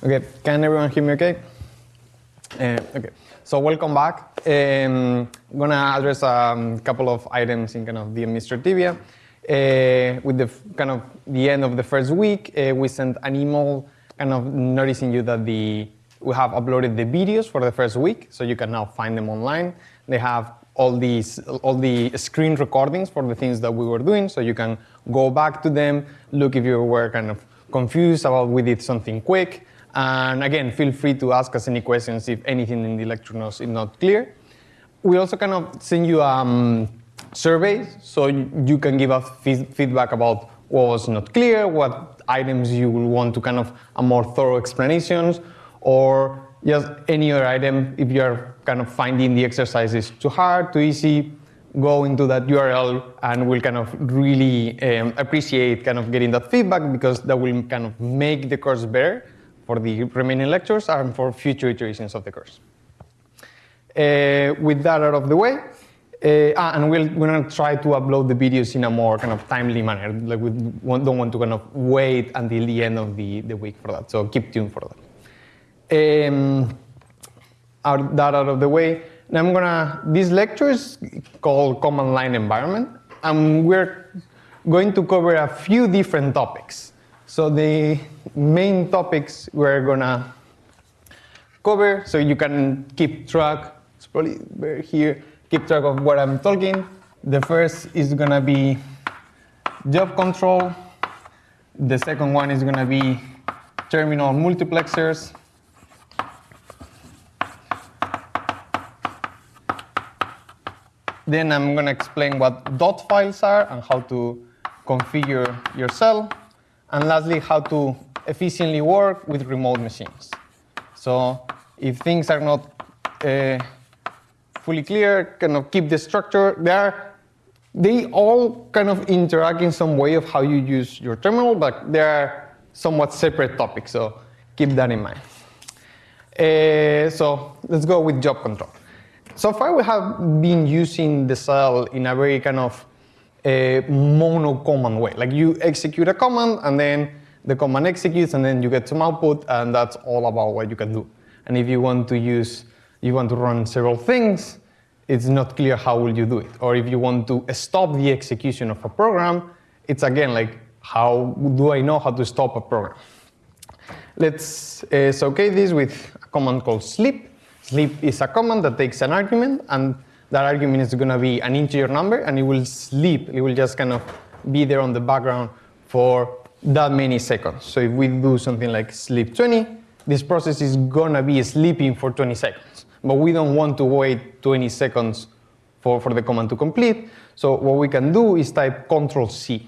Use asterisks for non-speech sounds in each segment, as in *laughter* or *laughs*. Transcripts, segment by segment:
Okay, can everyone hear me okay? Uh, okay, so welcome back. Um, I'm gonna address a um, couple of items in kind of the administrativia. Uh, with the kind of the end of the first week, uh, we sent an email kind of noticing you that the we have uploaded the videos for the first week, so you can now find them online. They have all these all the screen recordings for the things that we were doing, so you can go back to them, look if you were kind of confused about we did something quick, and again, feel free to ask us any questions if anything in the lecture notes is not clear. We also kind of send you um, surveys so you can give us feedback about what was not clear, what items you will want to kind of a more thorough explanations, or just any other item if you're kind of finding the exercises too hard, too easy, go into that URL and we'll kind of really um, appreciate kind of getting that feedback because that will kind of make the course better for the remaining lectures and for future iterations of the course. Uh, with that out of the way, uh, ah, and we'll, we're going to try to upload the videos in a more kind of timely manner. Like we don't want to kind of wait until the end of the, the week for that. So keep tuned for that. Um, out, that out of the way, now I'm gonna, this lecture is called Command Line Environment, and we're going to cover a few different topics. So the main topics we're gonna cover, so you can keep track, it's probably here, keep track of what I'm talking. The first is gonna be job control. The second one is gonna be terminal multiplexers. Then I'm gonna explain what dot files are and how to configure your shell. And lastly, how to efficiently work with remote machines. So if things are not uh, fully clear, kind of keep the structure. there. they all kind of interact in some way of how you use your terminal, but they are somewhat separate topics, so keep that in mind. Uh, so let's go with job control. So far we have been using the shell in a very kind of a mono command way. Like you execute a command and then the command executes and then you get some output and that's all about what you can do. And if you want to use, you want to run several things, it's not clear how will you do it. Or if you want to stop the execution of a program, it's again like, how do I know how to stop a program? Let's uh, this with a command called sleep. Sleep is a command that takes an argument and that argument is going to be an integer number and it will sleep. It will just kind of be there on the background for that many seconds. So if we do something like sleep 20, this process is going to be sleeping for 20 seconds. But we don't want to wait 20 seconds for, for the command to complete. So what we can do is type Control C.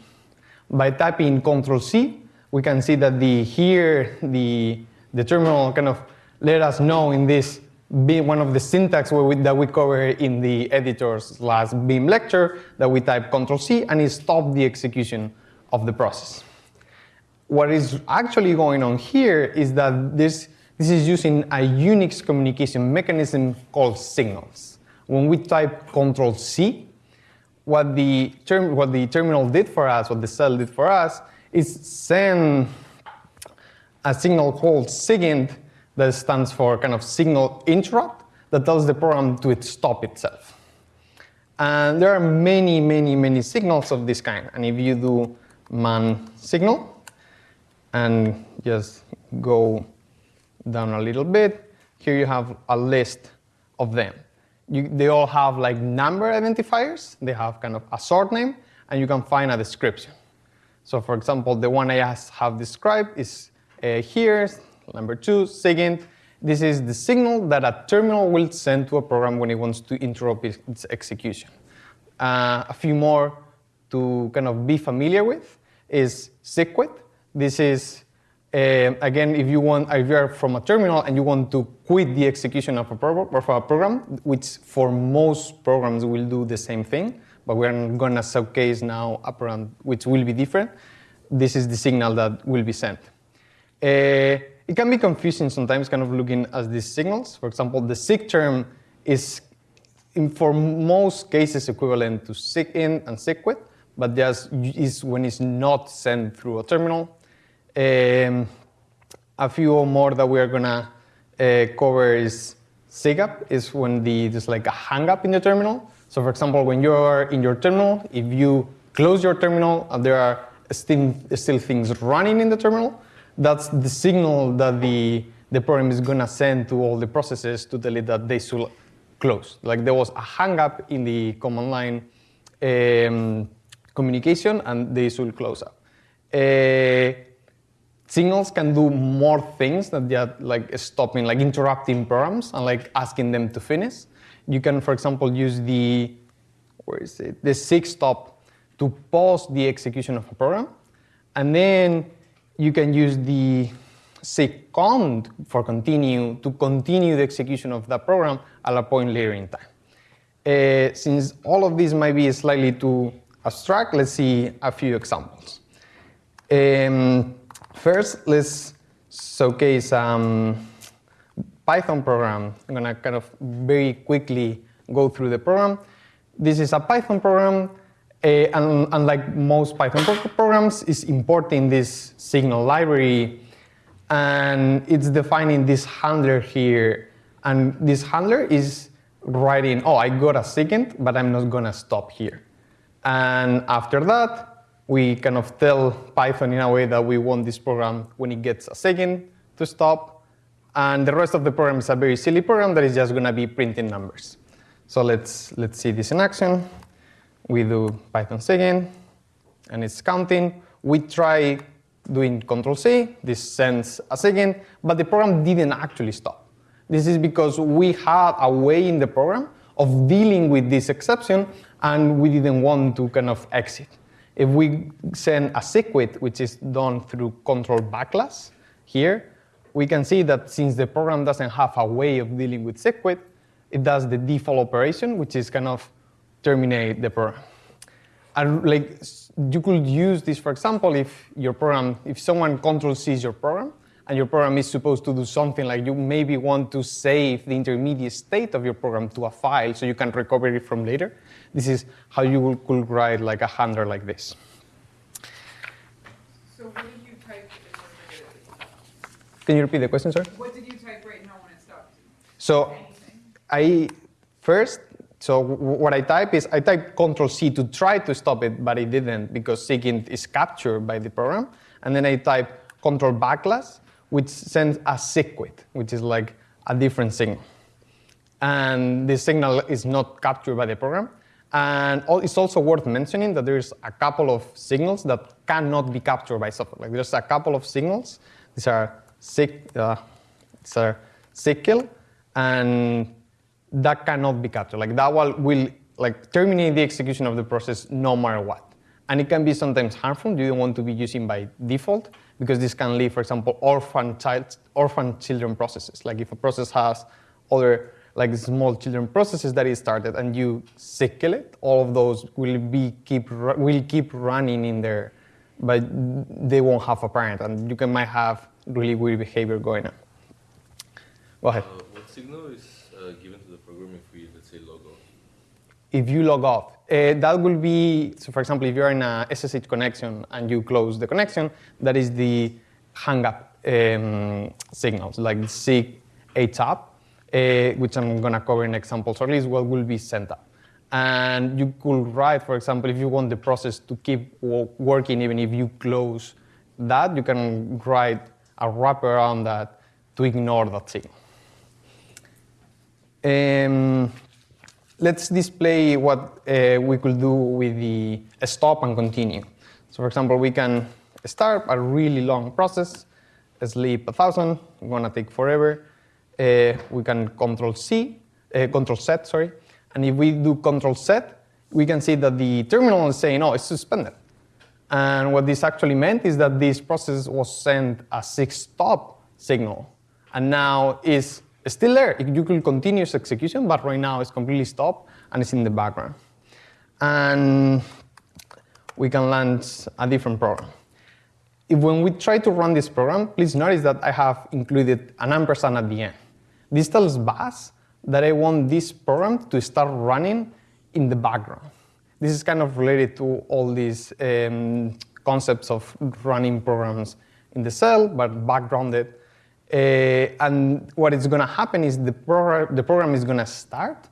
By typing Control C, we can see that the here the the terminal kind of let us know in this be one of the syntax we, that we cover in the editor's last Vim lecture that we type Control C and it stopped the execution of the process. What is actually going on here is that this, this is using a Unix communication mechanism called signals. When we type Control C, what the, term, what the terminal did for us, what the shell did for us, is send a signal called SIGINT that stands for kind of signal interrupt that tells the program to stop itself. And there are many, many, many signals of this kind. And if you do man signal and just go down a little bit, here you have a list of them. You, they all have like number identifiers. They have kind of a sort name, and you can find a description. So for example, the one I have described is uh, here, Number two, SIGINT. This is the signal that a terminal will send to a program when it wants to interrupt its execution. Uh, a few more to kind of be familiar with is SIGQUIT. This is, uh, again, if you want, if you're from a terminal and you want to quit the execution of a, of a program, which for most programs will do the same thing, but we're going to showcase now a program which will be different. This is the signal that will be sent. Uh, it can be confusing sometimes kind of looking at these signals. For example, the SIG term is in, for most cases equivalent to SIGINT and SIGQUIT, but just is when it's not sent through a terminal. Um, A few more that we are gonna uh, cover is SIGHUP, is when the, there's like a hang up in the terminal. So for example, when you're in your terminal, if you close your terminal and there are still, still things running in the terminal, that's the signal that the, the program is gonna send to all the processes to tell it that they should close. Like there was a hang up in the command line um, communication and they should close up. Uh, signals can do more things than just like stopping, like interrupting programs and like asking them to finish. You can, for example, use the, where is it, the sig stop to pause the execution of a program. And then you can use the sig cont for continue to continue the execution of that program at a point later in time. Uh, since all of these might be slightly too abstract, let's see a few examples. Um, first, let's showcase um, Python program. I'm gonna kind of very quickly go through the program. This is a Python program, Eh, and unlike most Python programs, is importing this signal library, and it's defining this handler here, and this handler is writing, oh, I got a SIGINT, but I'm not gonna stop here. And after that, we kind of tell Python in a way that we want this program, when it gets a SIGINT, to stop. And the rest of the program is a very silly program that is just going to be printing numbers. So let's, let's see this in action. We do Python SIGINT, and it's counting. We try doing Control C. This sends a SIGINT, but the program didn't actually stop. This is because we had a way in the program of dealing with this exception and we didn't want to kind of exit. If we send a SigQuit, which is done through control backlash here, we can see that since the program doesn't have a way of dealing with SigQuit, it does the default operation, which is kind of terminate the program. And like you could use this, for example, if your program, if someone control sees your program, and your program is supposed to do something like you maybe want to save the intermediate state of your program to a file so you can recover it from later. This is how you could write like a handler like this. So what did you type Can you repeat the question, sir? What did you type right now when it stopped? So I first, so what I type is I type Control C to try to stop it, but it didn't because SIGINT is captured by the program. And then I type Control backlash which sends a SigQuit, which is like a different signal. And this signal is not captured by the program. And it's also worth mentioning that there's a couple of signals that cannot be captured by software. Like there's a couple of signals. These are sig, uh, and that cannot be captured. Like that one will like terminate the execution of the process no matter what. And it can be sometimes harmful. You don't want to be using by default because this can leave, for example, orphan, child, orphan children processes. Like if a process has other like small children processes that is started and you SigKill it, all of those will be keep will keep running in there, but they won't have a parent, and you can might have really weird behavior going on. Go ahead. Uh, what signal is uh, given to the program if we, let's say, log off? If you log off, uh, that will be, so for example, if you're in a SSH connection and you close the connection, that is the hang-up um, signals, like SIG HUP, uh, which I'm going to cover in examples, or at least what will be sent up. And you could write, for example, if you want the process to keep working even if you close that, you can write a wrapper around that to ignore that signal. Um, let's display what uh, we could do with the stop and continue. So for example, we can start a really long process, sleep 1000, gonna take forever. Uh, we can control C, uh, control Z, sorry. And if we do control Z, we can see that the terminal is saying, oh, it's suspended. And what this actually meant is that this process was sent a SIG stop signal. And now is still there. You could continue its execution, but right now it's completely stopped and it's in the background. And we can launch a different program. If when we try to run this program, please notice that I have included an ampersand at the end. This tells Bash that I want this program to start running in the background. This is kind of related to all these um, concepts of running programs in the shell, but backgrounded and what is going to happen is the, progr- the program is going to start,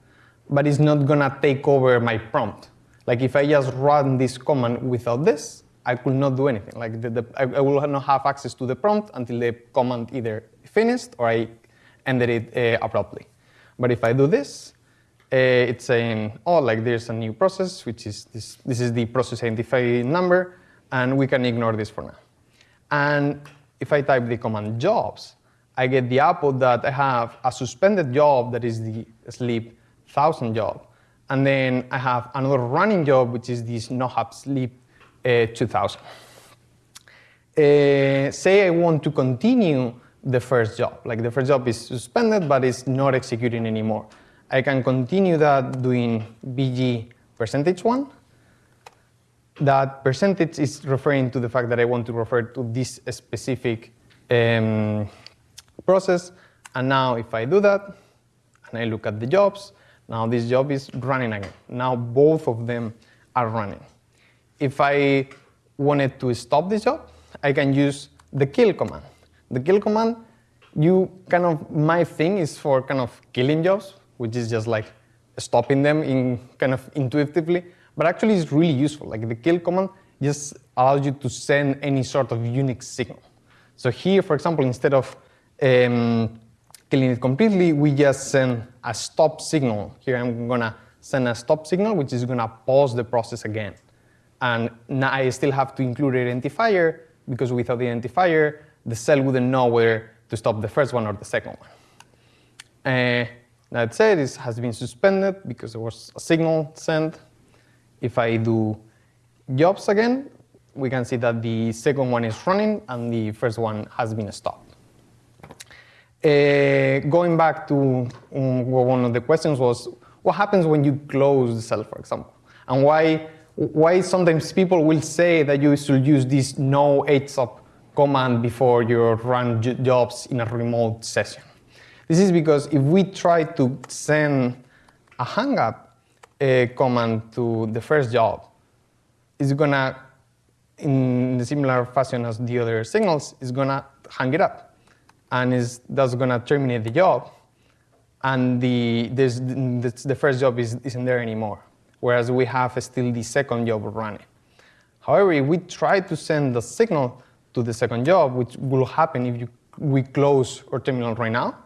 but it's not going to take over my prompt. Like if I just run this command without this, I could not do anything. Like the, the, I, I will not have access to the prompt until the command either finished or I ended it uh, abruptly. But if I do this, uh, it's saying, oh, like there's a new process, which is this, this is the process identifier number, and we can ignore this for now. And if I type the command jobs, I get the output that I have a suspended job that is the sleep 1000 job. And then I have another running job, which is this nohup sleep uh, 2000. Uh, say I want to continue the first job. Like the first job is suspended, but it's not executing anymore. I can continue that doing bg percentage one. That percentage is referring to the fact that I want to refer to this specific um, process. And now if I do that, and I look at the jobs, now this job is running again. Now both of them are running. If I wanted to stop this job, I can use the kill command. The kill command, you kind of, my thing is for kind of killing jobs, which is just like stopping them in kind of intuitively, but actually it's really useful. Like the kill command just allows you to send any sort of Unix signal. So here, for example, instead of um, killing it completely, we just send a stop signal. Here I'm gonna send a stop signal, which is gonna pause the process again. And now I still have to include an identifier, because without the identifier, the shell wouldn't know whether to stop the first one or the second one. Uh, that said, this has been suspended because there was a signal sent. If I do jobs again, we can see that the second one is running and the first one has been stopped. Uh, going back to um, one of the questions was, what happens when you close the shell, for example? And why, why sometimes people will say that you should use this no HSUP command before you run jobs in a remote session. This is because if we try to send a hangup uh, command to the first job, it's gonna, in the similar fashion as the other signals, it's gonna hang it up and is that's going to terminate the job, and the, the, the first job is, isn't there anymore, whereas we have still the second job running. However, if we try to send the signal to the second job, which will happen if you, we close our terminal right now,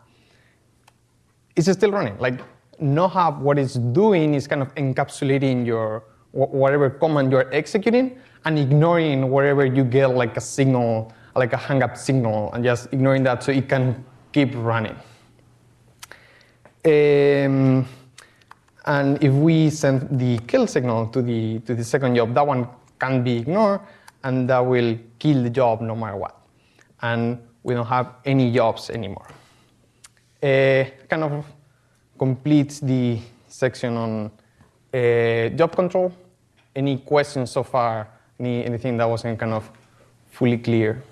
it's still running. Like nohup, what it's doing is kind of encapsulating your whatever command you're executing and ignoring wherever you get like a signal like a hang up signal and just ignoring that so it can keep running. Um, and if we send the kill signal to the, to the second job, that one can be ignored and that will kill the job no matter what. And we don't have any jobs anymore. Uh, kind of completes the section on uh, job control. Any questions so far? Any, anything that wasn't kind of fully clear?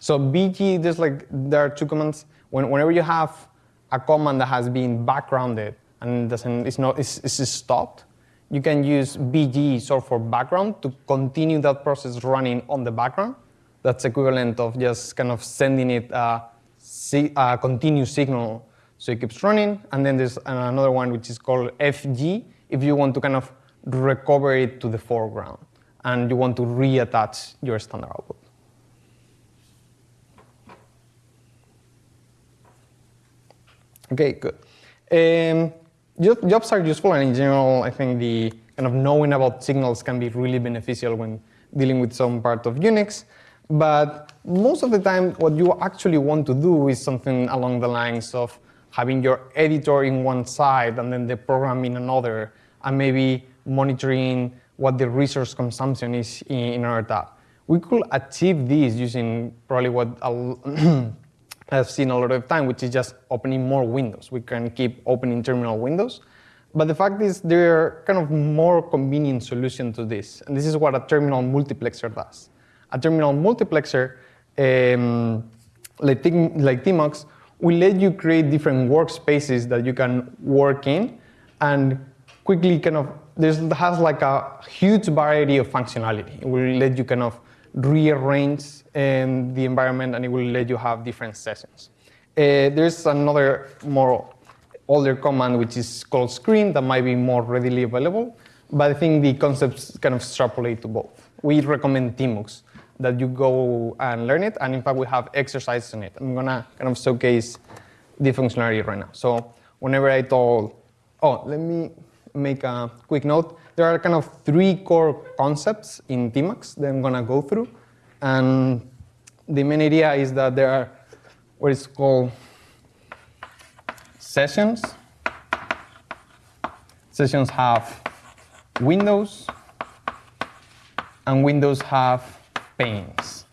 So BG, there's like, there are two commands. When, whenever you have a command that has been backgrounded and doesn't, it's, not, it's, it's stopped, you can use BG sort for background to continue that process running on the background. That's equivalent of just kind of sending it a, a continuous signal so it keeps running. And then there's another one which is called FG if you want to kind of recover it to the foreground and you want to reattach your standard output. Okay, good. Um, jobs are useful, and in general, I think the kind of knowing about signals can be really beneficial when dealing with some part of Unix. But most of the time, what you actually want to do is something along the lines of having your editor in one side and then the program in another, and maybe monitoring what the resource consumption is in, our tab. We could achieve this using probably what *clears throat* I've seen a lot of time, which is just opening more windows. We can keep opening terminal windows. But the fact is there are kind of more convenient solution to this. And this is what a terminal multiplexer does. A terminal multiplexer, um, like, like Tmux, will let you create different workspaces that you can work in and quickly kind of, there's, has like a huge variety of functionality. It will let you kind of rearrange um, the environment and it will let you have different sessions. Uh, there's another more older command which is called screen that might be more readily available, but I think the concepts kind of extrapolate to both. We recommend Tmux that you go and learn it, and in fact we have exercises on it. I'm gonna kind of showcase the functionality right now. So whenever I told, oh, let me make a quick note. There are kind of three core concepts in Tmux that I'm gonna go through, and the main idea is that there are what is called sessions. Sessions have windows, and windows have panes.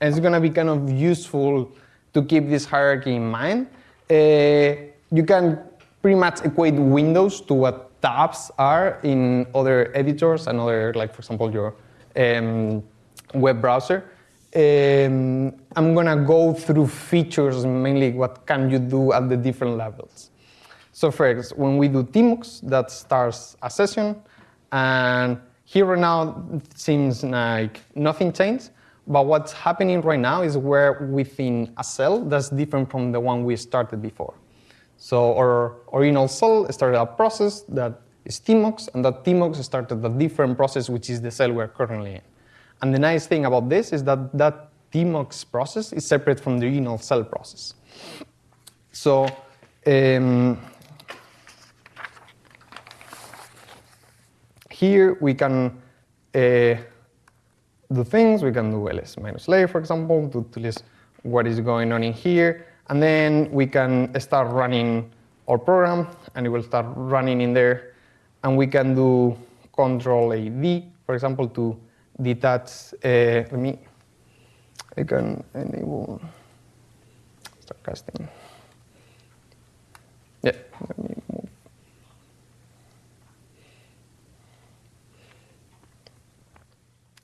It's going to be kind of useful to keep this hierarchy in mind. Uh, you can pretty much equate windows to what tabs are in other editors and other, like for example, your um, web browser. Um, I'm gonna go through features, mainly what can you do at the different levels. So first, when we do Tmux, that starts a session, and here right now it seems like nothing changed, but what's happening right now is we're within a shell that's different from the one we started before. So our original shell started a process that is Tmux, and that Tmux started a different process, which is the shell we're currently in. And the nice thing about this is that that Tmux process is separate from the original shell process. So um, here we can uh, do things. We can do ls minus layer, for example, to, to list what is going on in here. And then we can start running our program, and it will start running in there. And we can do control AD, for example, to detach. Uh, let me, I can enable start casting. Yeah, let me move.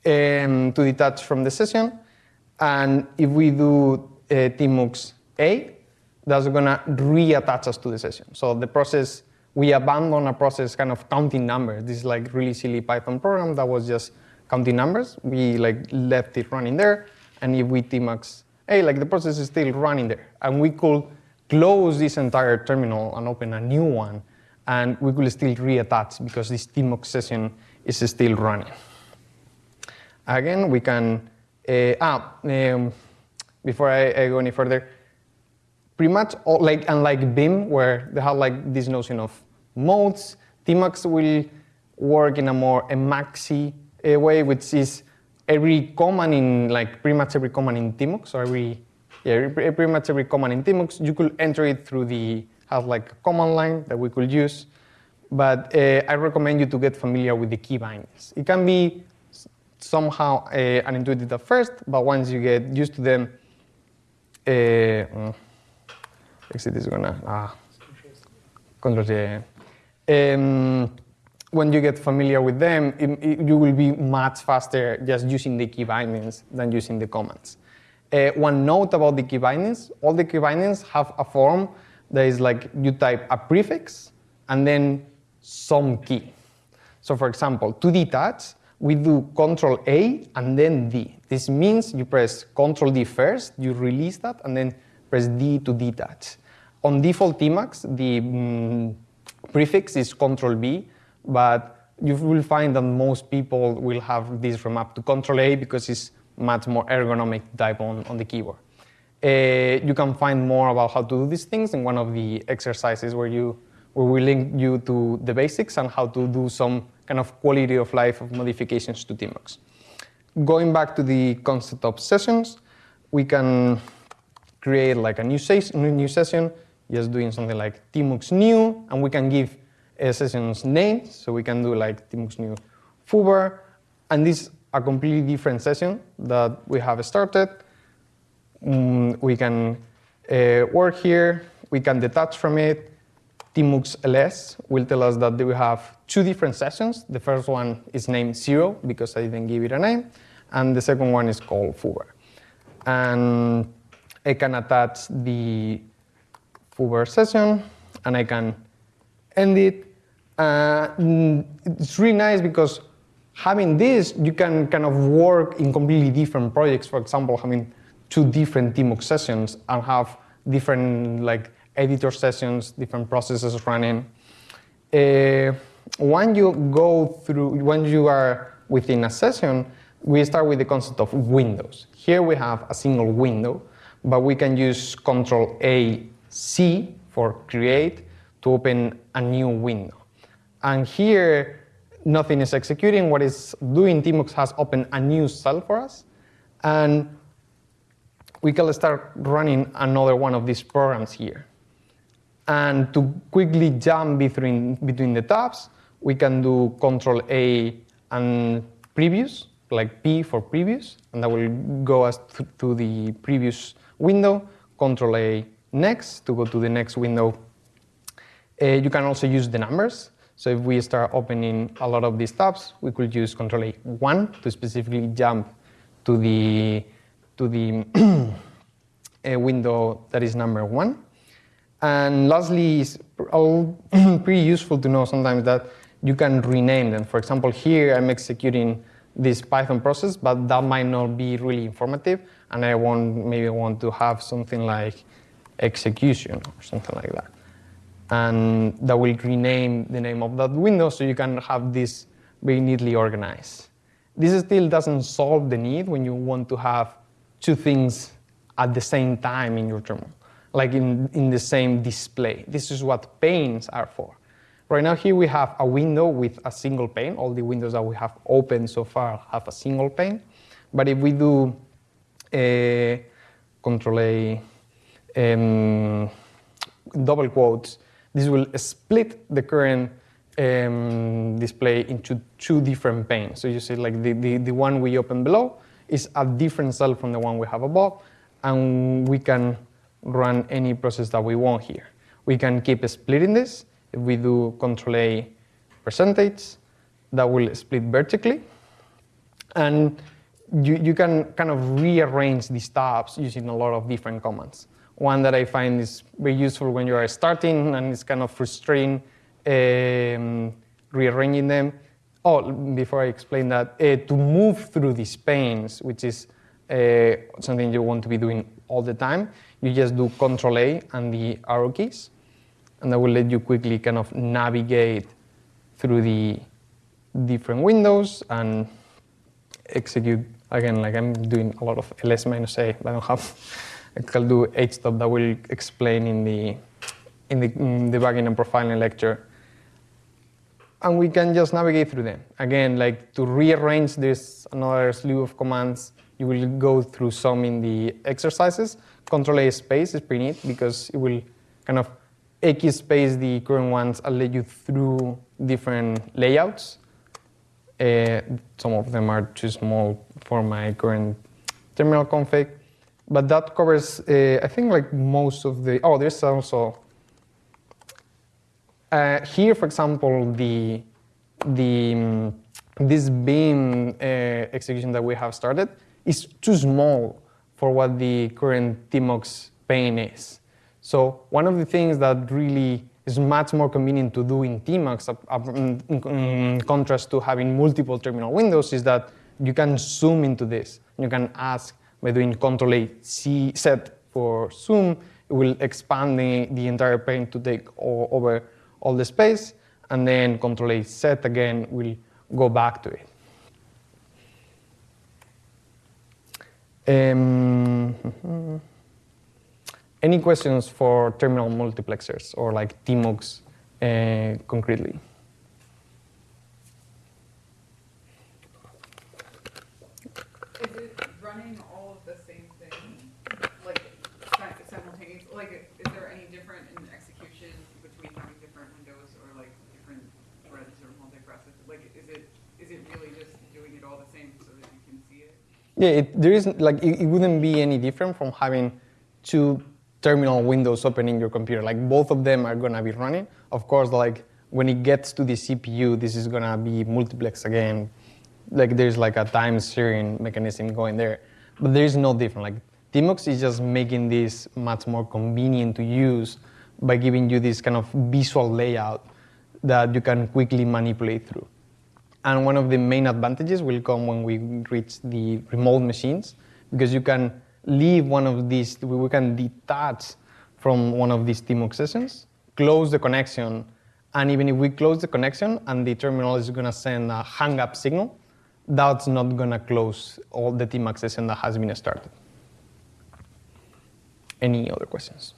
Um, to detach from the session. And if we do uh, tmux A, that's gonna reattach us to the session. So the process, we abandon a process kind of counting numbers. This is like really silly Python program that was just counting numbers. We like left it running there. And if we tmux A, like the process is still running there. And we could close this entire terminal and open a new one. And we could still reattach because this tmux session is still running. Again, we can, uh, ah, um, before I, I, go any further, pretty much all, like unlike Vim, where they have like this notion of modes, Tmux will work in a more Emacsy uh, way, which is every command in like pretty much every command in Tmux, or every yeah, pretty much every command in Tmux, you could enter it through the have like a command line that we could use. But uh, I recommend you to get familiar with the key bindings. It can be somehow uh, unintuitive at first, but once you get used to them, uh, exit is gonna ah, control yeah. Um, when you get familiar with them, it, it, you will be much faster just using the key bindings than using the commands. Uh, one note about the key bindings, all the key bindings have a form that is like you type a prefix and then some key. So for example, to detach, we do Control A and then D. This means you press Control D first, you release that, and then press D to detach. On default Tmux, the mm, prefix is Control B, but you will find that most people will have this remap to Control A because it's much more ergonomic type on, on the keyboard. Uh, you can find more about how to do these things in one of the exercises where you where we link you to the basics and how to do some kind of quality of life of modifications to Tmux. Going back to the concept of sessions, we can create like a new, new session, just doing something like Tmux new, and we can give a session's name, so we can do like Tmux new foobar, and this is a completely different session that we have started. Mm, we can uh, work here, we can detach from it, Tmux ls will tell us that we have two different sessions. The first one is named zero because I didn't give it a name, and the second one is called foobar. And I can attach the foobar session, and I can end it. Uh, it's really nice because having this, you can kind of work in completely different projects. For example, having two different TMUX sessions and have different like editor sessions, different processes running. Uh, when you go through, when you are within a session, we start with the concept of windows. Here we have a single window, but we can use Control A C for create to open a new window. And here, nothing is executing. What it's doing, TMUX has opened a new shell for us. And we can start running another one of these programs here. And to quickly jump between, between the tabs, we can do Control A and previous, like P for previous, and that will go us to the previous window. Control A next to go to the next window. Uh, you can also use the numbers. So if we start opening a lot of these tabs, we could use Control A 1 to specifically jump to the to the *clears throat* window that is number one. And lastly, it's *clears throat* pretty useful to know sometimes that you can rename them. For example, here I'm executing this Python process, but that might not be really informative, and I want maybe want to have something like execution or something like that. And that will rename the name of that window so you can have this very neatly organized. This still doesn't solve the need when you want to have two things at the same time in your terminal, like in, in the same display. This is what panes are for. Right now here we have a window with a single pane. All the windows that we have opened so far have a single pane. But if we do a control A um, double quotes, this will split the current um, display into two different panes. So you see like the, the, the one we open below is a different shell from the one we have above, and we can run any process that we want here. We can keep splitting this. If we do control A percentage, that will split vertically. And you, you can kind of rearrange these tabs using a lot of different commands. One that I find is very useful when you are starting and it's kind of frustrating um, rearranging them oh, before I explain that, uh, to move through these panes, which is uh, something you want to be doing all the time, you just do Control A and the arrow keys, and that will let you quickly kind of navigate through the different windows and execute again like I'm doing a lot of ls minus a, but I don't have I can do htop that will explain in the in the in debugging and profiling lecture and we can just navigate through them. Again, like to rearrange this another slew of commands, you will go through some in the exercises. Control A space is pretty neat because it will kind of X space the current ones and let you through different layouts. Uh, some of them are too small for my current terminal config. But that covers, uh, I think, like most of the, oh, there's also uh, here, for example, the, the, um, this Vim uh, execution that we have started is too small for what the current TMUX pane is. So one of the things that really is much more convenient to do in TMUX in, contrast to having multiple terminal windows is that you can zoom into this. You can ask by doing Control A C set for zoom, it will expand the, the entire pane to take over all the space, and then Control A Z again will go back to it. Um, *laughs* any questions for terminal multiplexers or like TMUX uh, concretely? Is it running all of the same thing, like simultaneously? Like, is there any different in execution between having different windows or like different threads or multi-process? Like, is it is it really just doing it all the same so that you can see it? Yeah, it, there is like it, it wouldn't be any different from having two terminal windows open in your computer. Like both of them are gonna be running. Of course, like when it gets to the CPU, this is gonna be multiplex again. Like there's like a time sharing mechanism going there, but there is no different. Like TMUX is just making this much more convenient to use by giving you this kind of visual layout that you can quickly manipulate through. And one of the main advantages will come when we reach the remote machines, because you can leave one of these, we can detach from one of these TMUX sessions, close the connection, and even if we close the connection and the terminal is going to send a hang up signal, that's not going to close all the TMUX session that has been started. Any other questions?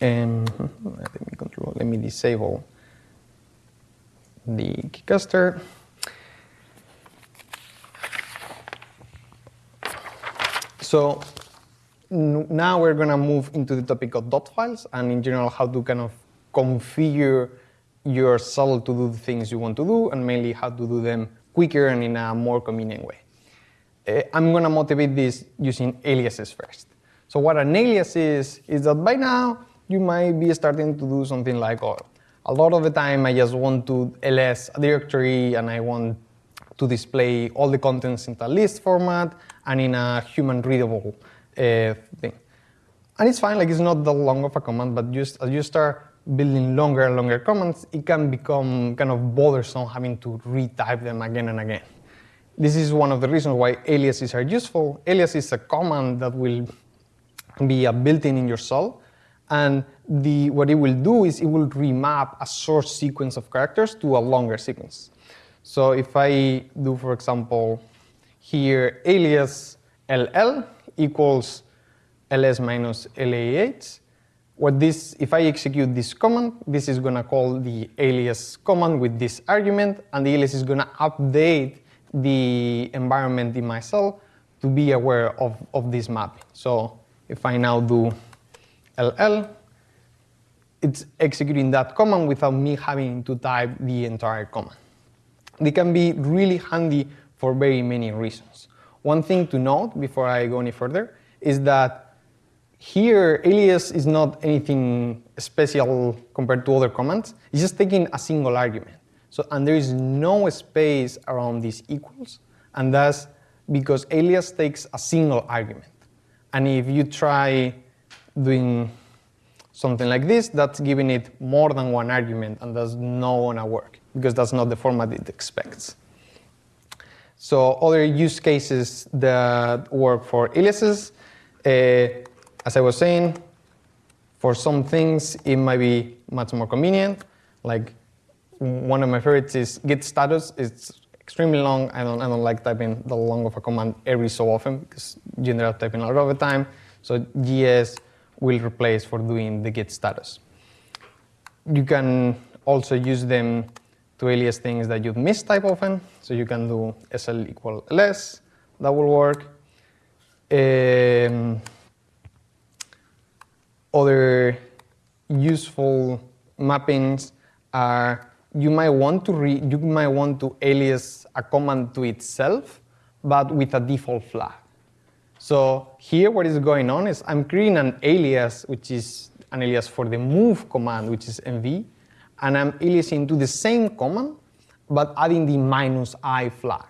Um, *laughs* let me control. Let me disable the Keycaster. So now we're going to move into the topic of dot files and in general how to kind of configure your shell to do the things you want to do and mainly how to do them quicker and in a more convenient way. Uh, I'm going to motivate this using aliases first. So what an alias is, is that by now you might be starting to do something like, oh, a lot of the time I just want to ls a directory and I want to display all the contents in a list format and in a human readable uh, thing. And it's fine, like it's not that long of a command, but just as you start building longer and longer commands, it can become kind of bothersome having to retype them again and again. This is one of the reasons why aliases are useful. Alias is a command that will be a built-in in your shell, and the, what it will do is it will remap a source sequence of characters to a longer sequence. So if I do, for example, here alias ll equals ls minus lah8, what this, if I execute this command, this is going to call the alias command with this argument, and the alias is going to update the environment in my shell to be aware of, of this mapping. So if I now do ll, it's executing that command without me having to type the entire command. They can be really handy for very many reasons. One thing to note before I go any further is that here alias is not anything special compared to other commands. It's just taking a single argument. So, and there is no space around these equals, and that's because alias takes a single argument. And if you try doing something like this, that's giving it more than one argument, and that's not gonna work, because that's not the format it expects. So other use cases that work for aliases, uh, as I was saying, for some things it might be much more convenient. Like one of my favorites is git status. It's extremely long. I don't, I don't like typing the long of a command every so often because you end up typing a lot of the time. So GS will replace for doing the git status. You can also use them to alias things that you mistype often. So you can do SL equal LS, that will work. Um, other useful mappings are you might want to re you might want to alias a command to itself, but with a default flag. So here what is going on is I'm creating an alias, which is an alias for the move command, which is mv, and I'm aliasing to the same command, but adding the minus i flag.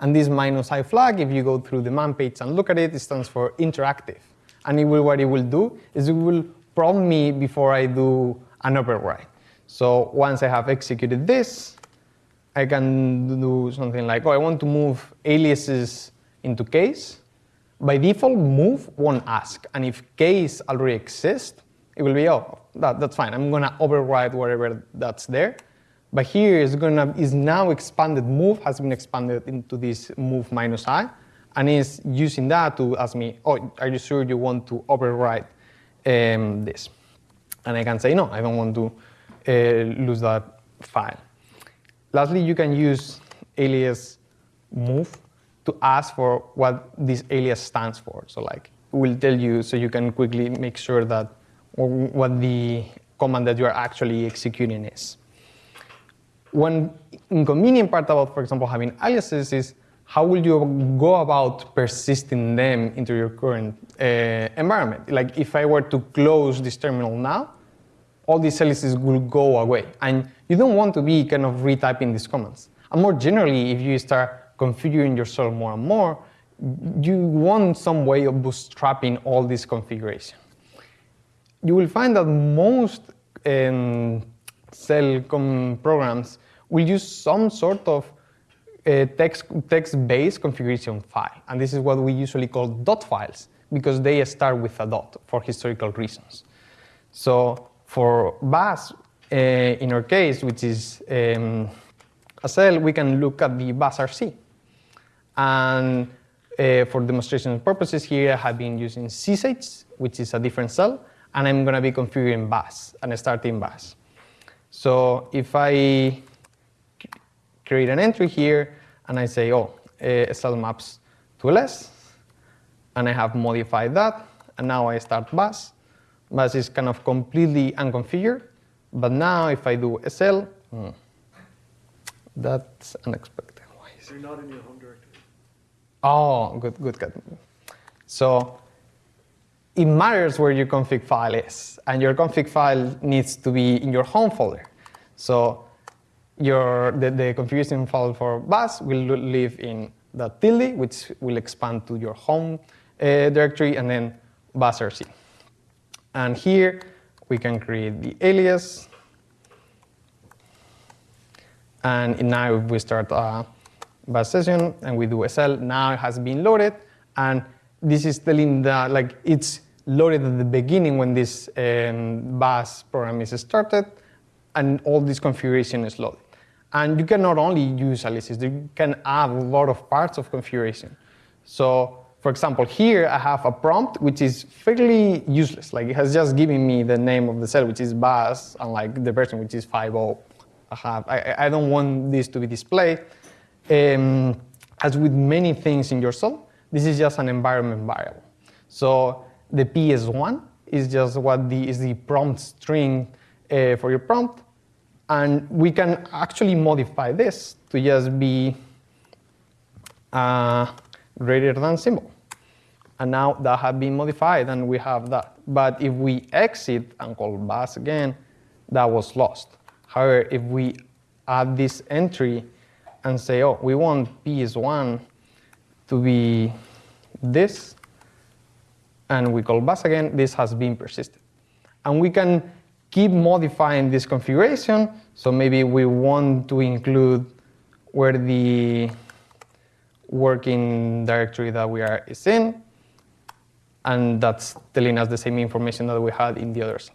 And this minus i flag, if you go through the man page and look at it, it stands for interactive. And it will, what it will do is it will prompt me before I do an override. So once I have executed this, I can do something like, oh, I want to move aliases into case. By default, move won't ask. And if case already exists, it will be, oh, that, that's fine. I'm going to override whatever that's there. But here is going to is now expanded move has been expanded into this move minus i, and is using that to ask me, oh, are you sure you want to override um, this? And I can say no, I don't want to uh, lose that file. Lastly, you can use alias move to ask for what this alias stands for. So like, it will tell you so you can quickly make sure that what the command that you are actually executing is. One inconvenient part about, for example, having aliases is how will you go about persisting them into your current uh, environment? Like if I were to close this terminal now, all these aliases will go away. And you don't want to be kind of retyping these commands. And more generally, if you start configuring yourself more and more, you want some way of bootstrapping all this configuration you will find that most um, shell programs will use some sort of uh, text, text-based configuration file. And this is what we usually call dot files because they start with a dot for historical reasons. So for Bash, uh, in our case, which is um, a shell, we can look at the bash.rc. And uh, for demonstration purposes here, I have been using zsh, which is a different shell, and I'm going to be configuring Bash and starting Bash. So if I create an entry here, and I say, oh, uh, cell maps to ls, and I have modified that, and now I start Bash. Bash is kind of completely unconfigured, but now if I do SL, hmm, that's unexpected. Why is You're not in your home directory. Oh, good, good, good. So it matters where your config file is, and your config file needs to be in your home folder. So your, the, the configuration file for Bash will live in the tilde, which will expand to your home uh, directory, and then bash.rc. And here we can create the alias. And now if we start a Bash session and we do SL, now it has been loaded. And this is telling that like it's loaded at the beginning when this um, Bash program is started, and all this configuration is loaded. And you can not only use aliases, you can add a lot of parts of configuration. So for example, here I have a prompt which is fairly useless. Like it has just given me the name of the shell, which is Bash, and like the version which is 5.0. I have. I, I don't want this to be displayed. Um, as with many things in your shell, this is just an environment variable. So the PS1 is just what the is the prompt string uh, for your prompt, and we can actually modify this to just be. Uh, greater than symbol. And now that has been modified and we have that. But if we exit and call Bash again, that was lost. However, if we add this entry and say, oh, we want PS1 to be this, and we call Bash again, this has been persisted. And we can keep modifying this configuration. So maybe we want to include where the working directory that we are is in, and that's telling us the same information that we had in the others.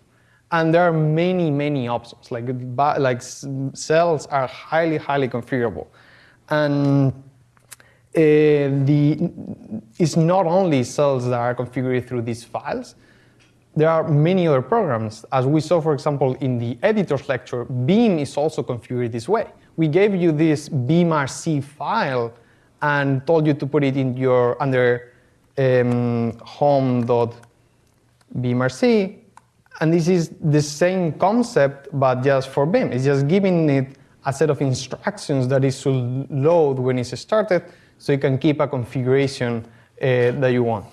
And there are many, many options. Like, like shells are highly, highly configurable. And the, it's not only shells that are configured through these files, there are many other programs. As we saw, for example, in the editor's lecture, Vim is also configured this way. We gave you this vimrc file and told you to put it in your under um, home.vimrc. And this is the same concept, but just for Vim. It's just giving it a set of instructions that it should load when it's started, so you can keep a configuration uh, that you want.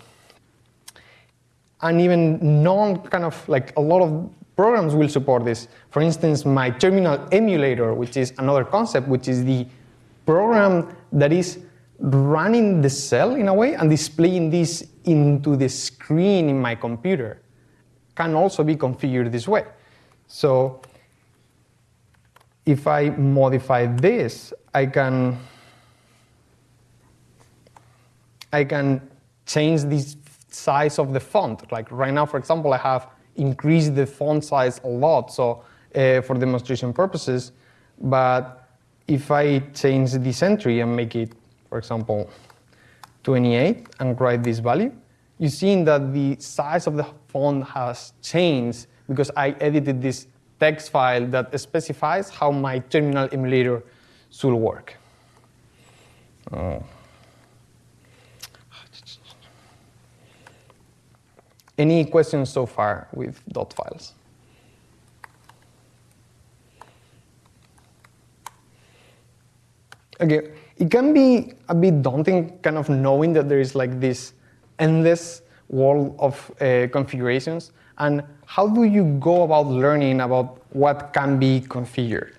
And even non kind of like a lot of programs will support this. For instance, my terminal emulator, which is another concept, which is the program that is running the shell in a way and displaying this into the screen in my computer can also be configured this way. So if I modify this, I can I can change the size of the font. Like right now, for example, I have increased the font size a lot so uh, for demonstration purposes. But if I change this entry and make it for example, 28 and write this value, you see that the size of the font has changed because I edited this text file that specifies how my terminal emulator should work. Oh. Any questions so far with dot files? Okay, it can be a bit daunting kind of knowing that there is like this endless world of uh, configurations and how do you go about learning about what can be configured?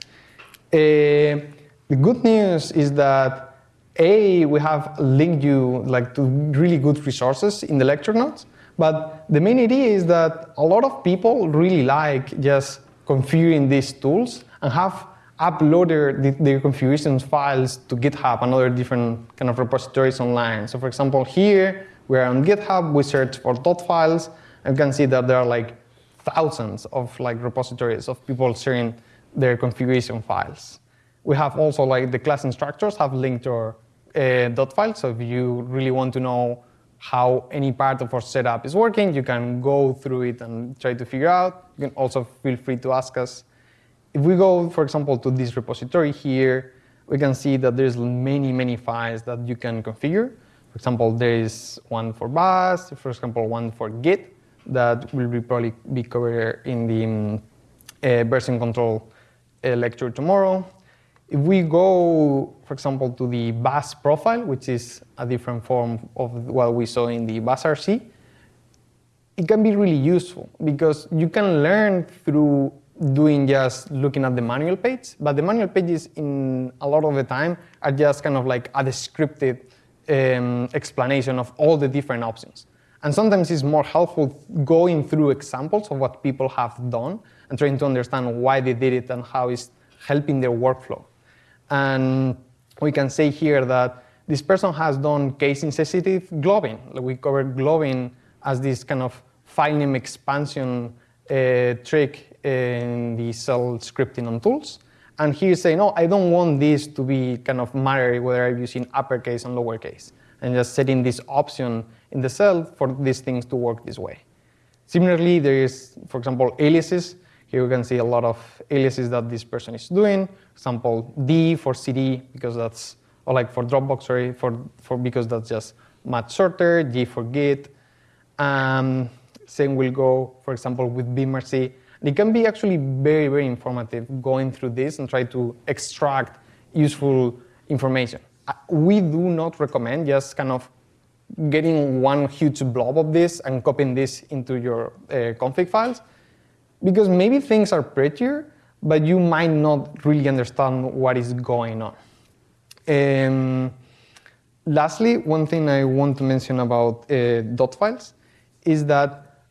Uh, the good news is that A, we have linked you like to really good resources in the lecture notes, but the main idea is that a lot of people really like just configuring these tools and have uploaded the, their configuration files to GitHub and other different kind of repositories online. So for example, here we're on GitHub, we search for dot files, and you can see that there are like thousands of like repositories of people sharing their configuration files. We have also like the class instructors have linked our uh, dot file. So if you really want to know how any part of our setup is working, you can go through it and try to figure out. You can also feel free to ask us. If we go, for example, to this repository here, we can see that there's many, many files that you can configure. For example, there is one for Bash, for example, one for Git that will be probably be covered in the um, uh, version control uh, lecture tomorrow. If we go, for example, to the Bash profile, which is a different form of what we saw in the Bash RC, it can be really useful because you can learn through doing just looking at the manual page, but the manual pages in a lot of the time are just kind of like a descriptive um, explanation of all the different options. And sometimes it's more helpful going through examples of what people have done and trying to understand why they did it and how it's helping their workflow. And we can say here that this person has done case-insensitive globbing. We covered globbing as this kind of file name expansion uh, trick in the shell scripting on tools. And he's saying, no, I don't want this to be kind of matter whether I'm using uppercase and lowercase, and just setting this option in the shell for these things to work this way. Similarly, there is, for example, aliases. Here we can see a lot of aliases that this person is doing. For example, D for CD, because that's, or like for Dropbox, sorry, for, for because that's just much shorter, G for Git. Um, same will go, for example, with vimrc. It can be actually very, very informative going through this and try to extract useful information. Uh, we do not recommend just kind of getting one huge blob of this and copying this into your uh, config files because maybe things are prettier, but you might not really understand what is going on. Um, lastly, one thing I want to mention about uh, dot files is that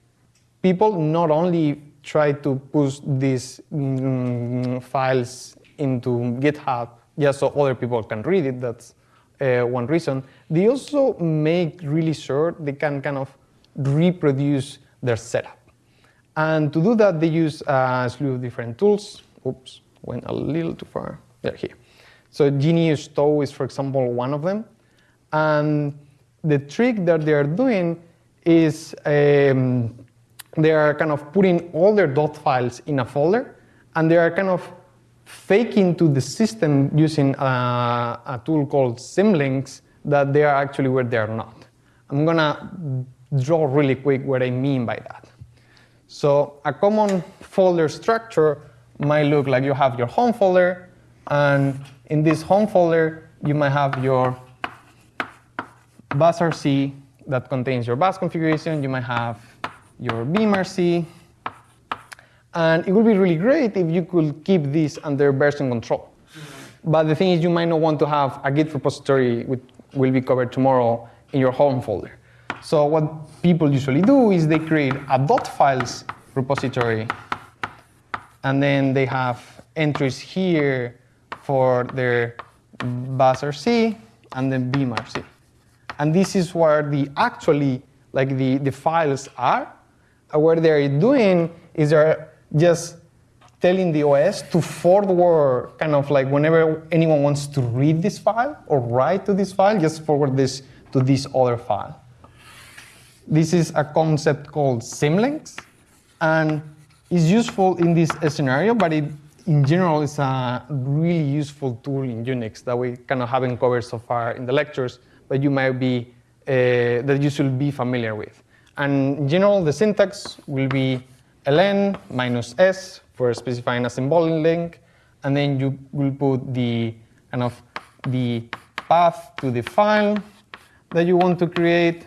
people not only try to push these mm, files into GitHub just so other people can read it. That's uh, one reason. They also make really sure they can kind of reproduce their setup. And to do that, they use a slew of different tools. Oops, went a little too far. There, here. So GNU Stow is, for example, one of them. And the trick that they are doing is um, they are kind of putting all their dot files in a folder, and they are kind of faking to the system using a, a tool called symlinks that they are actually where they are not. I'm gonna draw really quick what I mean by that. So a common folder structure might look like you have your home folder, and in this home folder, you might have your bashrc that contains your Bash configuration. You might have your vimrc. And it would be really great if you could keep this under version control. But the thing is, you might not want to have a Git repository, which will be covered tomorrow, in your home folder. So what people usually do is they create a dot files repository, and then they have entries here for their bashrc and then vimrc. And this is where the actually like the, the files are. And what they're doing is they're just telling the OS to forward kind of like whenever anyone wants to read this file or write to this file, just forward this to this other file. This is a concept called symlinks, and it's useful in this scenario, but it, in general, it's a really useful tool in Unix that we kind of haven't covered so far in the lectures, but you might be, uh, that you should be familiar with. And in general, the syntax will be ln minus s for specifying a symbolic link, and then you will put the kind of the path to the file that you want to create,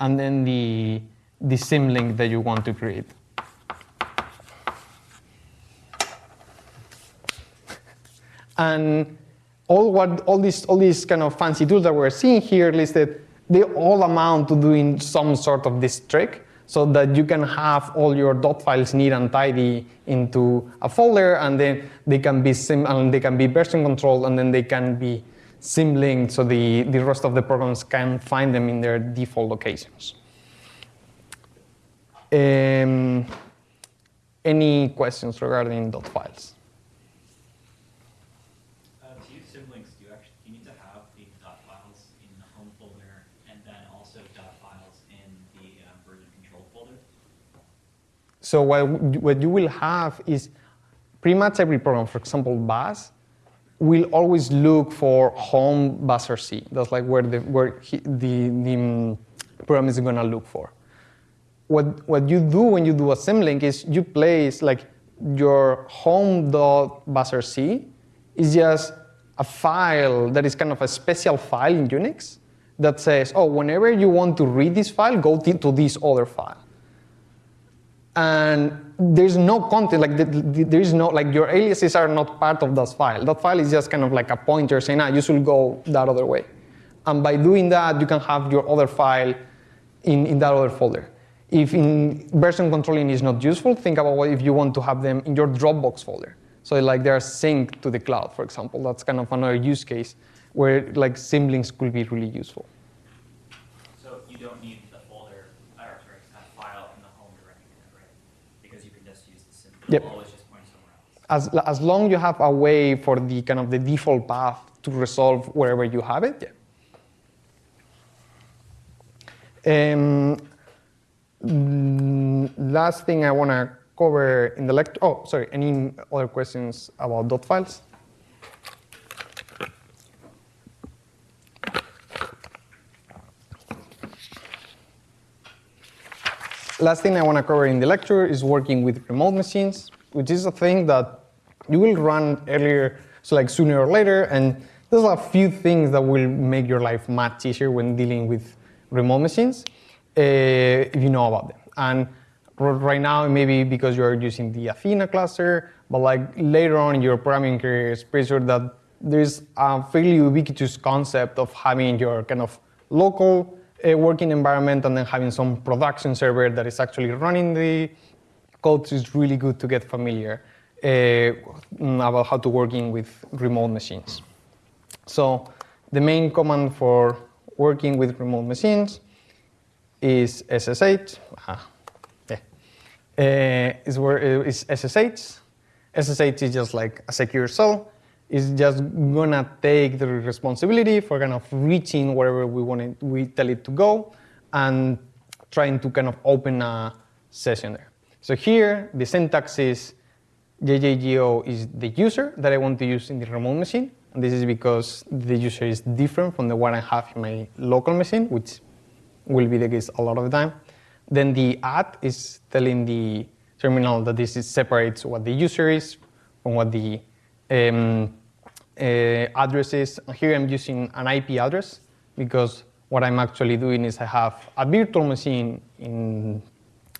and then the the symlink that you want to create. And all what all these all these kind of fancy tools that we're seeing here listed, they all amount to doing some sort of this trick. so that you can have all your dot files neat and tidy into a folder, and then they can be sim and they can be version controlled, and then they can be sim-linked, so the, the rest of the programs can find them in their default locations. Um, any questions regarding dot files? Uh, to use symlinks, do you actually you need to have the dot files in the home folder and then also dot files in the uh, version control folder? So what, what you will have is pretty much every program, for example, Bash, will always look for home buzzer C. That's like where the, where he, the, the um, program is gonna look for. What, what you do when you do a symlink is you place like your home dot home.bashrc is just a file that is kind of a special file in Unix that says, oh, whenever you want to read this file, go to this other file and there's no content, like the, the, there is no, like your aliases are not part of that file. That file is just kind of like a pointer saying, ah, you should go that other way. And by doing that, you can have your other file in, in that other folder. If in version controlling is not useful, think about what if you want to have them in your Dropbox folder. So like they're synced to the cloud, for example. That's kind of another use case where like symlinks could be really useful. So you don't need the folder, or sorry, a file in the home directory, right? Because you can just use the sim. Yep. It'll always just point somewhere else. As, as long you have a way for the kind of the default path to resolve wherever you have it, yeah. Um, last thing I want to cover in the lecture. Oh, sorry. Any other questions about dot files? Last thing I want to cover in the lecture is working with remote machines, which is a thing that you will run earlier, so like sooner or later, and there's a few things that will make your life much easier when dealing with remote machines, uh, if you know about them. And right now, maybe because you're using the Athena cluster, but like later on in your programming career, it's pretty sure that there's a fairly ubiquitous concept of having your kind of local uh, working environment and then having some production server that is actually running the code. is really good to get familiar uh, about how to working with remote machines. So the main command for working with remote machines is SSH. Ah, yeah. Uh, is, where, is SSH. SSH is just like a secure shell. It's just gonna take the responsibility for kind of reaching wherever we want it, we tell it to go, and trying to kind of open a session there. So here the syntax is JJGO is the user that I want to use in the remote machine. And this is because the user is different from the one I have in my local machine, which will be the case a lot of the time. Then the at is telling the terminal that this is separates what the user is from what the um, uh, address is. Here I'm using an IP address because what I'm actually doing is I have a virtual machine in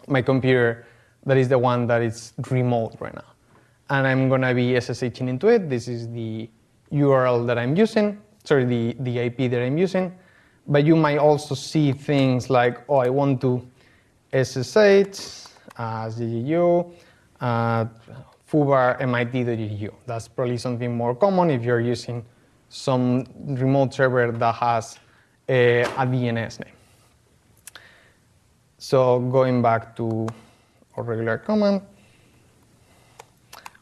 my computer that is the one that is remote right now. And I'm gonna be SSHing into it. This is the URL that I'm using, sorry, the, the IP that I'm using. But you might also see things like, oh, I want to SSH as GGU, uh, foobar. That's probably something more common if you're using some remote server that has a, a DNS name. So going back to our regular command,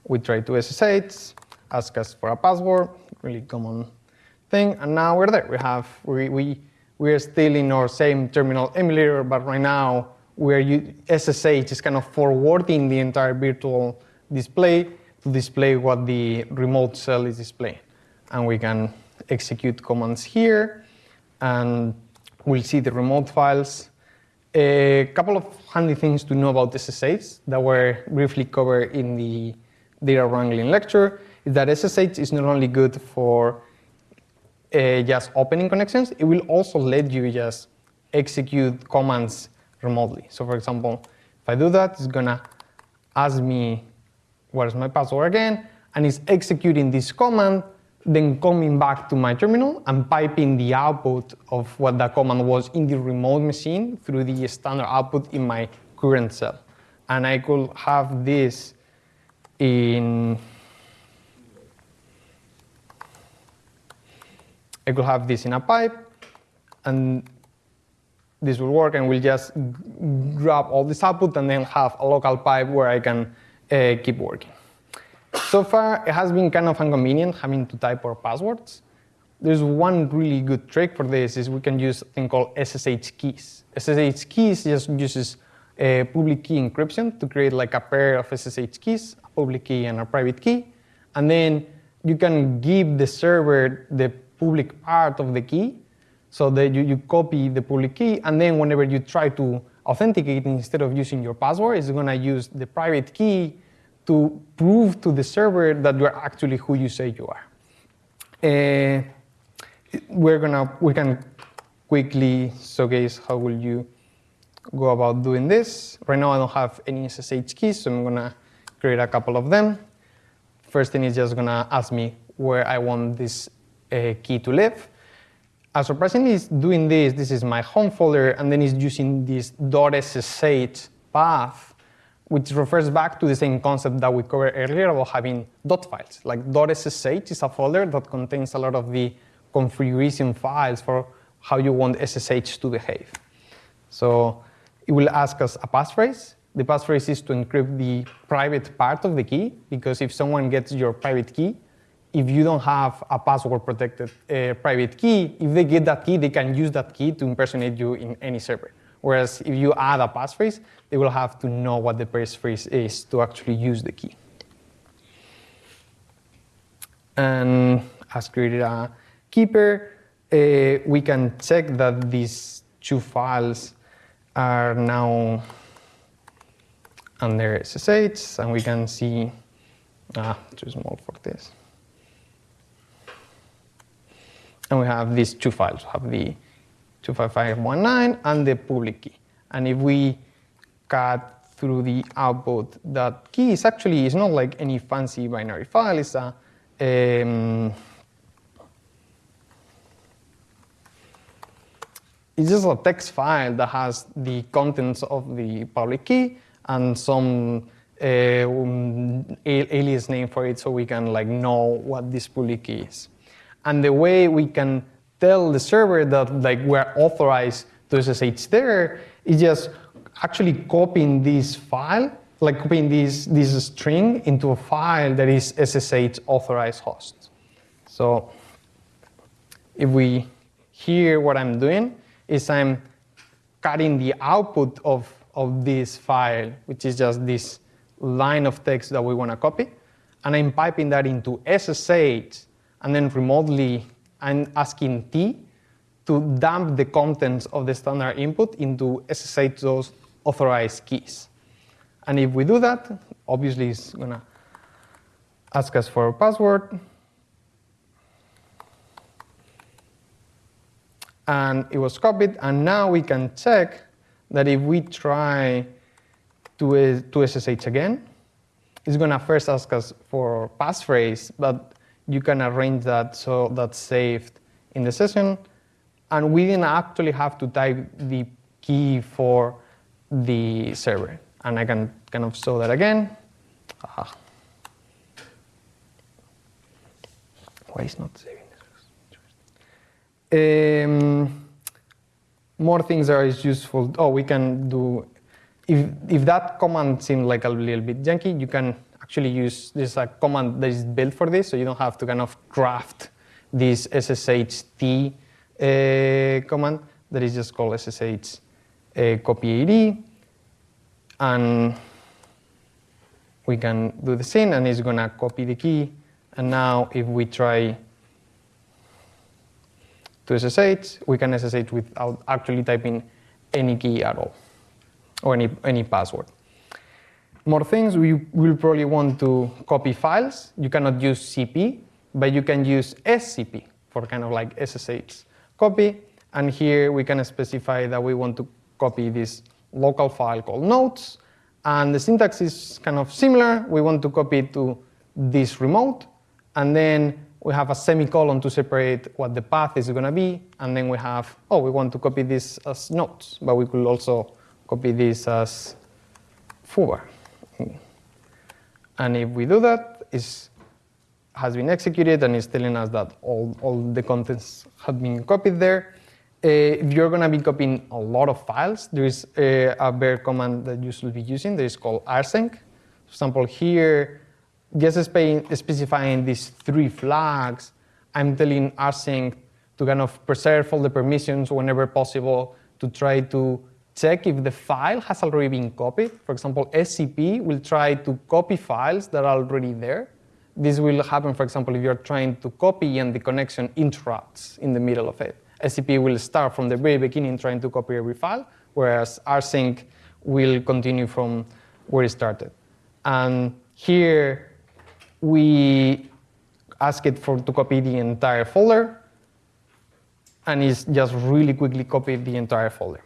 we try to SSH, ask us for a password, really common thing, and now we're there. We have we we we are still in our same terminal emulator, but right now we're SSH is kind of forwarding the entire virtual display to display what the remote shell is displaying, and we can execute commands here, and we'll see the remote files. A couple of handy things to know about SSH that were briefly covered in the data wrangling lecture is that SSH is not only good for uh, just opening connections, it will also let you just execute commands remotely. So for example, if I do that, it's gonna ask me where's my password again, and it's executing this command then coming back to my terminal and piping the output of what the command was in the remote machine through the standard output in my current shell. And I could have this in I could have this in a pipe, and this will work, and we'll just grab all this output and then have a local pipe where I can uh, keep working. So far, it has been kind of inconvenient having to type our passwords. There's one really good trick for this is we can use a thing called SSH keys. SSH keys just uses a public key encryption to create like a pair of SSH keys, a public key and a private key. And then you can give the server the public part of the key so that you, you copy the public key and then whenever you try to authenticate instead of using your password, it's gonna use the private key to prove to the server that you're actually who you say you are. Uh, we're gonna we can quickly showcase how will you go about doing this. Right now I don't have any SSH keys, so I'm gonna create a couple of them. First thing is just gonna ask me where I want this uh, key to live. Uh, surprisingly, it's doing this. This is my home folder, and then it's using this .ssh path, which refers back to the same concept that we covered earlier about having dot files. Like .ssh is a folder that contains a lot of the configuration files for how you want SSH to behave. So it will ask us a passphrase. The passphrase is to encrypt the private part of the key, because if someone gets your private key, if you don't have a password protected uh, private key, if they get that key, they can use that key to impersonate you in any server. Whereas if you add a passphrase, they will have to know what the passphrase is to actually use the key. And as created a keeper, uh, we can check that these two files are now under SSH, and we can see, ah, too small for this. And we have these two files. We have the 25519 and the public key. And if we cut through the output, that key is actually it's not like any fancy binary file. It's a um, it's just a text file that has the contents of the public key and some uh, um, alias name for it so we can like know what this public key is. And the way we can tell the server that like we're authorized to SSH there is just actually copying this file, like copying this, this string into a file that is SSH authorized host. So if we hear what I'm doing, is I'm cutting the output of, of this file, which is just this line of text that we want to copy, and I'm piping that into SSH, and then remotely I'm asking tee to dump the contents of the standard input into SSH those authorized keys. And if we do that, obviously it's going to ask us for a password, and it was copied. And now we can check that if we try to, uh, to SSH again, it's going to first ask us for passphrase, but you can arrange that so that's saved in the session. And we didn't actually have to type the key for the server. And I can kind of show that again. Aha. Why is not saving this? Um, more things are useful. Oh, we can do, if, if that command seemed like a little bit janky, you can actually use, there's a command that is built for this, so you don't have to kind of craft this SSHT uh, command that is just called SSH uh, copy ID. And we can do the same, and it's going to copy the key. And now if we try to SSH, we can SSH without actually typing any key at all, or any, any password. More things, we will probably want to copy files. You cannot use CP, but you can use SCP for kind of like SSH copy. And here we can specify that we want to copy this local file called notes. And the syntax is kind of similar. We want to copy it to this remote. And then we have a semicolon to separate what the path is going to be, and then we have, oh, we want to copy this as notes, but we could also copy this as foobar. And if we do that, it has been executed and it's telling us that all, all the contents have been copied there. Uh, if you're going to be copying a lot of files, there is uh, a bare command that you should be using that is called rsync. For example, here, just specifying these three flags, I'm telling rsync to kind of preserve all the permissions whenever possible to try to check if the file has already been copied. For example, SCP will try to copy files that are already there. This will happen, for example, if you're trying to copy and the connection interrupts in the middle of it. SCP will start from the very beginning trying to copy every file, whereas rsync will continue from where it started. And here, we ask it for to copy the entire folder, and it's just really quickly copied the entire folder.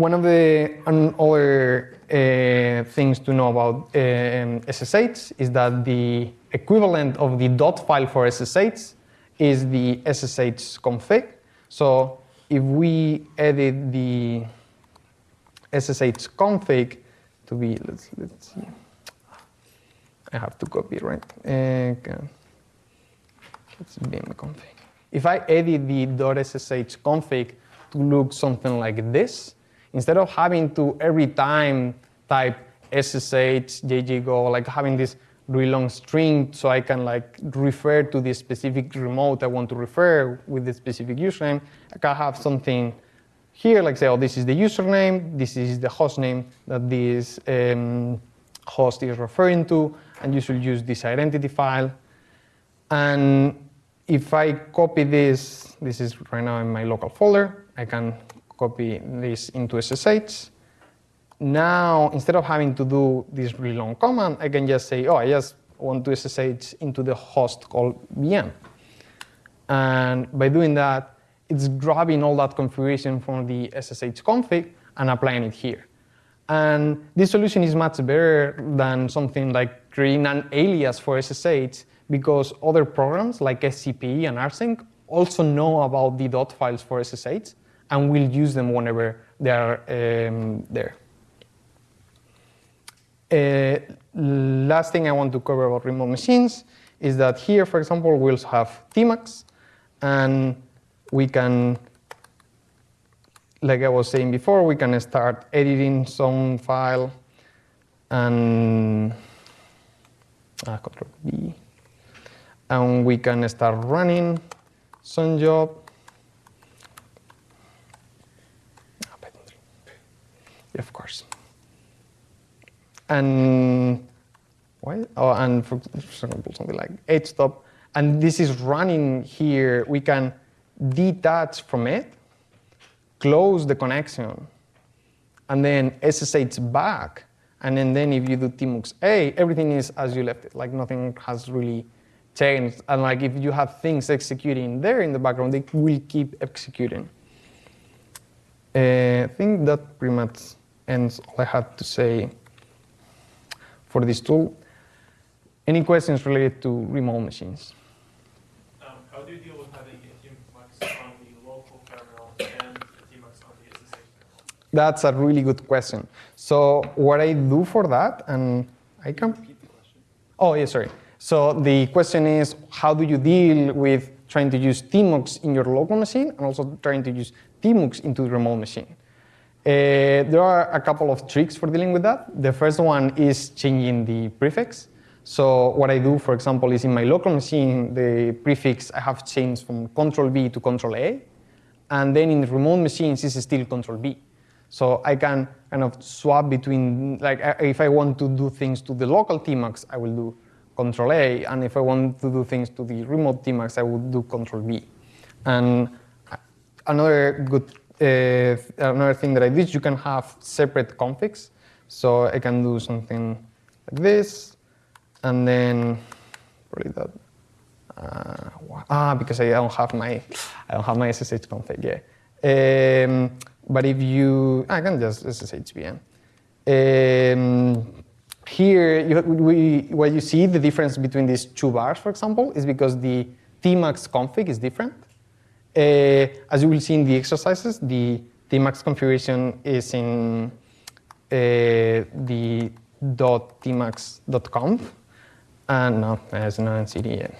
One of the other uh, things to know about uh, SSH is that the equivalent of the dot file for SSH is the SSH config. So if we edit the SSH config to be, let's, let's see. I have to copy, right? Uh, let's vim config. If I edit the .ssh config to look something like this, instead of having to every time type SSH, JJGO, like having this really long string so I can like refer to the specific remote I want to refer with the specific username, I can have something here, like say, oh, this is the username, this is the host name that this um, host is referring to, and you should use this identity file. And if I copy this, this is right now in my local folder, I can copy this into SSH. Now, instead of having to do this really long command, I can just say, oh, I just want to SSH into the host called VM. And by doing that, it's grabbing all that configuration from the SSH config and applying it here. And this solution is much better than something like creating an alias for SSH because other programs like SCP and rsync also know about the dot files for SSH and we'll use them whenever they are um, there. Uh, last thing I want to cover about remote machines is that here, for example, we'll have tmux, and we can like I was saying before, we can start editing some file and uh, control B, and we can start running some job. Yeah, of course. And why? Oh, and for example, something like htop, and this is running here. We can detach from it close the connection, and then SSH back. And then, then if you do tmux A, everything is as you left it, like nothing has really changed. And like if you have things executing there in the background, they will keep executing. Uh, I think that pretty much ends all I have to say for this tool. Any questions related to remote machines? Um, how do you deal with having a tmux on the local terminal and a tmux on the SSH terminal? That's a really good question. So what I do for that, and I can. Oh, yeah, sorry. So the question is, how do you deal with trying to use tmux in your local machine and also trying to use tmux into the remote machine? Uh, there are a couple of tricks for dealing with that. The first one is changing the prefix. So what I do, for example, is in my local machine, the prefix I have changed from Control B to Control A, and then in the remote machines it's still Control B. So I can kind of swap between, like if I want to do things to the local tmux, I will do Control A, and if I want to do things to the remote tmux, I would do Control B. And another good uh, another thing that I did, you can have separate configs. So I can do something like this, and then probably that. Uh, ah, because I don't have my I don't have my SSH config. Yeah. Um, but if you, I can just SSH VM. Um, here, you, we, what you see, the difference between these two bars, for example, is because the tmux config is different. Uh, as you will see in the exercises, the tmux configuration is in uh, the .tmux.conf, and no, in CD yet.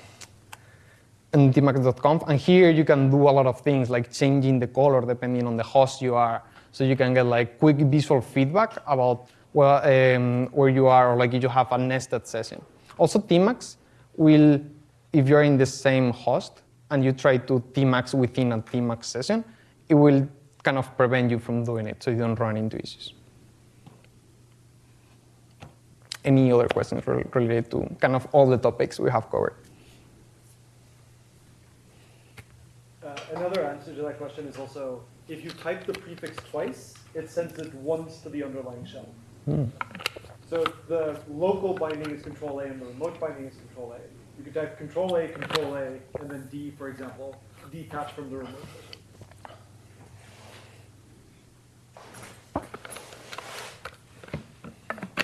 And tmux.conf, and here you can do a lot of things like changing the color depending on the host you are, so you can get like quick visual feedback about well, um, where you are, or like if you have a nested session. Also, tmux will, if you're in the same host and you try to tmux within a tmux session, it will kind of prevent you from doing it, so you don't run into issues. Any other questions related to kind of all the topics we have covered? Uh, another answer to that question is also, if you type the prefix twice, it sends it once to the underlying shell. So the local binding is control A and the remote binding is control A. You could type control A, control A, and then D, for example, detach from the remote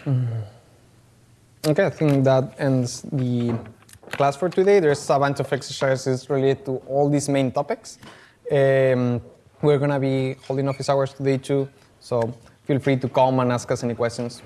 session. Okay, I think that ends the class for today. There's a bunch of exercises related to all these main topics. Um, we're going to be holding office hours today too, so feel free to come and ask us any questions.